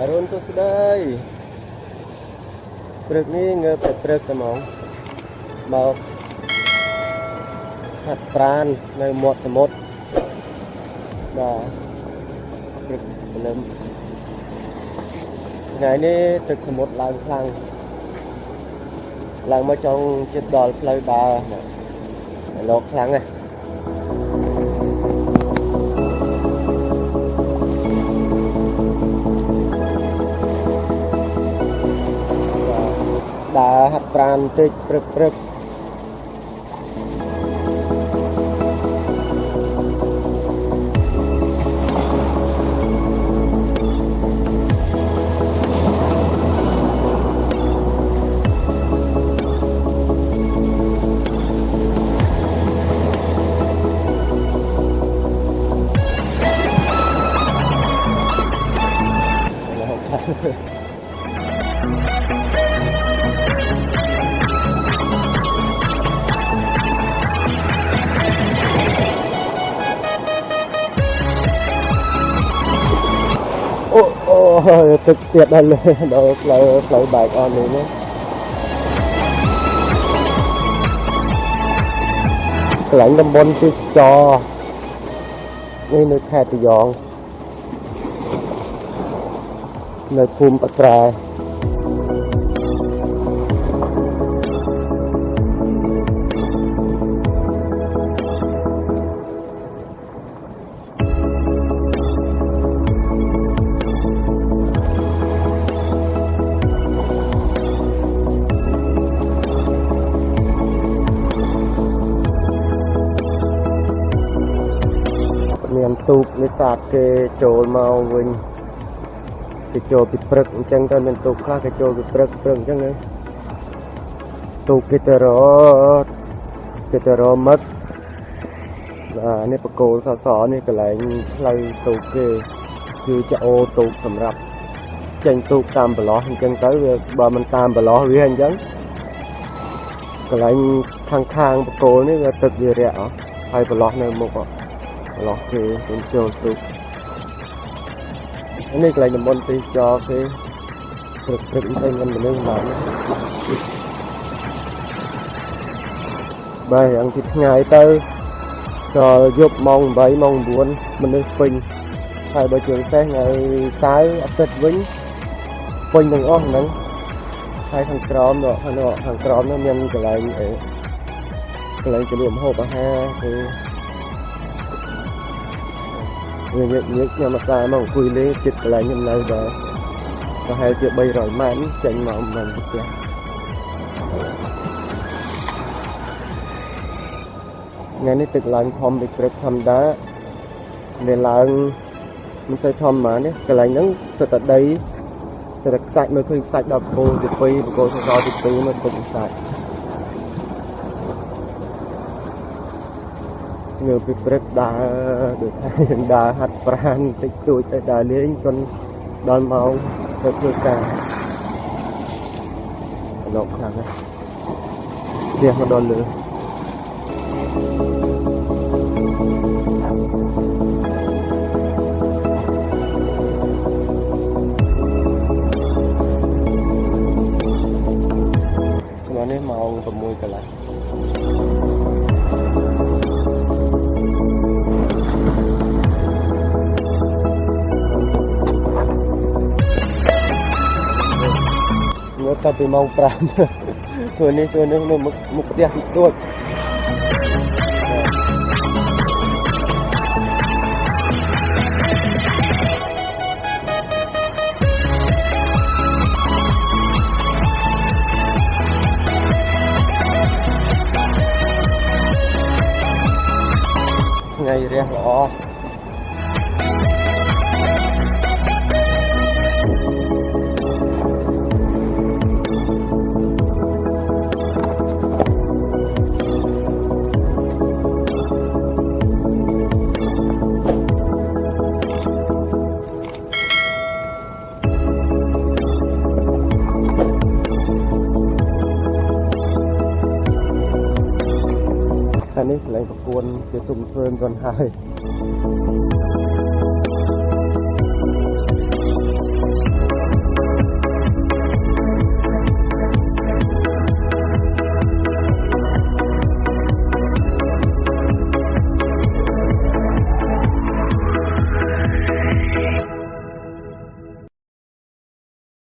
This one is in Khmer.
អរុនសួស្តីព្រឹកនេះងើបតែព្រឹកតែហ្មងមកហាត់ប្រាននៅមាត់សមុទ្របាទព្រឹកព្រលឹមថ្ងៃនេះទឹកសមុទ្រឡើងខ្លាំងឡើងមកចង់ជិតដល់ផ្លូវដើរលោកខ្លាំងណាស់ដើ ហាត់ប្រាណបន្តិចព្រឹកព្រឹក ទឹកទៀតដល់លើដល់ផ្លូវផ្លូវបែកអស់នេះណាកន្លែងតំបន់ទេសចរនេះនៅខេត្តត្រយងនៅភូមិបស្រែ ទូកនេសាទគេចូលមកវិញគេចូលពីព្រឹកអញ្ចឹងទៅមានទូកខ្លះគេចូលពីព្រឹកព្រឹកអញ្ចឹងណាទូកគេទៅរកគេទៅរកមឹកបាទនេះបកគោលសសនេះកន្លែងផ្លូវទូកគេគឺជាអូទូកសម្រាប់ចេញទូកតាមប្រឡោះអញ្ចឹងទៅវាបើមិនតាមប្រឡោះវាអញ្ចឹងកន្លែងខាងខាងបកគោលនេះវាទឹកវារាក់អស់ហើយប្រឡោះនៅមុខអស់ ប្រឡោះគេចូលចូលទូកនេះកន្លែងតំបន់ទេសចរគេព្រឹកព្រឹកទៅមានមនុស្សឡើងបាទយ៉ាងទីថ្ងៃទៅដល់យប់ម៉ោង8ម៉ោង9មនុស្សពេញហើយបើជាពិសេសថ្ងៃសៅរ៍អាទិត្យវិញពេញទាំងអស់ហ្នឹងហើយខាងក្រោមនោះខាងនោះខាងក្រោមនោះមានកន្លែងអីកន្លែងជលក់ម្ហូបអាហារគឺ វាញឹកញឹកខ្ញុំមកតាមមកអង្គុយលេងចិត្តកន្លែងខ្ញុំនៅដែរប្រហែលជា300ម៉ែត្រចេញមកមិនពីផ្ទះថ្ងៃនេះទឹកឡើងធំពីព្រឹកធម្មតាវាឡើងមិនសូវធំហ្មងនេះកន្លែងហ្នឹងសិតតែដីសិតតែខ្សាច់មើលឃើញខ្សាច់ដល់គោទី2បកគោសសទី2មើលទឹកខ្សាច់ ងើពីព្រឹកដើរដូចថាដើរហាត់ប្រាណតិចតួចទៅដើរលេងចនដល់ម៉ោងទៅធ្វើការលោកខ្លាំងណាស់ផ្ទះមកដល់លើស្មាននេះម៉ោង6កន្លះ ងើបតែពីម៉ោង5ធ្វើនេះធ្វើនេះនៅមុខមុខផ្ទះតិចតួចថ្ងៃរះល្អ នេះកន្លែងប្រគួនគេទុំធ្វើមិនទាន់ហើយ